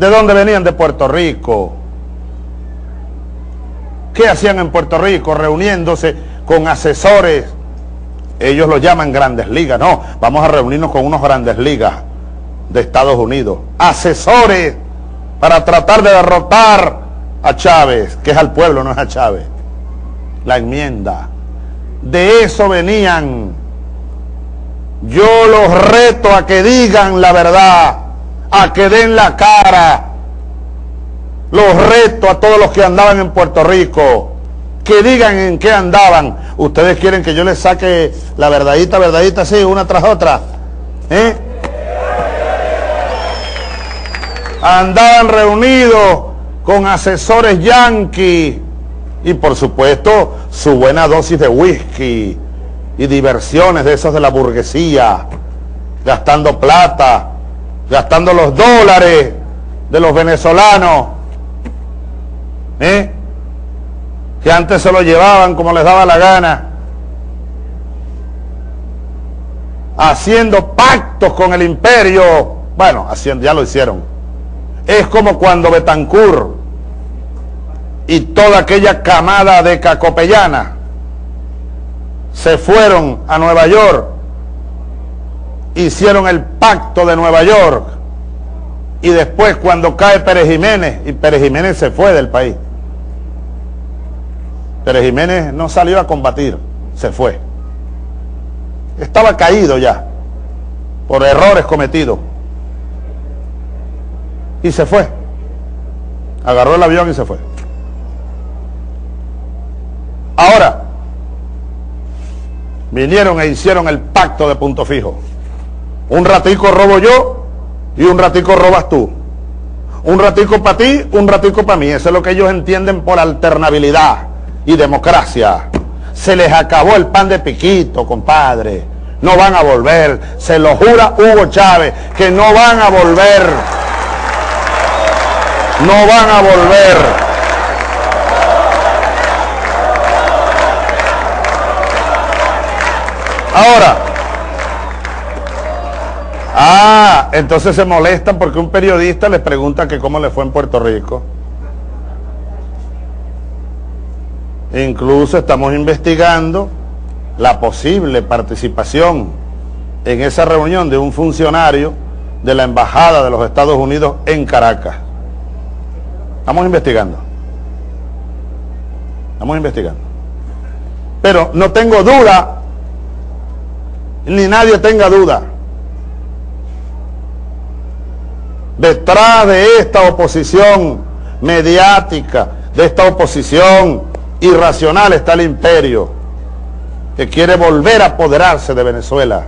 ¿De dónde venían? De Puerto Rico. ¿Qué hacían en Puerto Rico? Reuniéndose con asesores. Ellos lo llaman grandes ligas. No, vamos a reunirnos con unos grandes ligas de Estados Unidos. Asesores para tratar de derrotar a Chávez, que es al pueblo, no es a Chávez. La enmienda. De eso venían. Yo los reto a que digan la verdad, a que den la cara. Los reto a todos los que andaban en Puerto Rico, que digan en qué andaban. Ustedes quieren que yo les saque la verdadita, verdadita, sí, una tras otra. ¿Eh? Andaban reunidos con asesores yanquis y por supuesto su buena dosis de whisky y diversiones de esos de la burguesía, gastando plata, gastando los dólares de los venezolanos, ¿eh? que antes se lo llevaban como les daba la gana, haciendo pactos con el imperio, bueno, haciendo, ya lo hicieron. Es como cuando Betancourt y toda aquella camada de cacopellana se fueron a Nueva York, hicieron el pacto de Nueva York y después cuando cae Pérez Jiménez, y Pérez Jiménez se fue del país. Pérez Jiménez no salió a combatir, se fue. Estaba caído ya por errores cometidos. Y se fue. Agarró el avión y se fue. Ahora, vinieron e hicieron el pacto de punto fijo. Un ratico robo yo y un ratico robas tú. Un ratico para ti, un ratico para mí. Eso es lo que ellos entienden por alternabilidad y democracia. Se les acabó el pan de piquito, compadre. No van a volver. Se lo jura Hugo Chávez que no van a volver. No van a volver. Ahora, ah, entonces se molestan porque un periodista les pregunta que cómo le fue en Puerto Rico. Incluso estamos investigando la posible participación en esa reunión de un funcionario de la Embajada de los Estados Unidos en Caracas. Estamos investigando. Estamos investigando. Pero no tengo duda ni nadie tenga duda. Detrás de esta oposición mediática, de esta oposición irracional está el imperio que quiere volver a apoderarse de Venezuela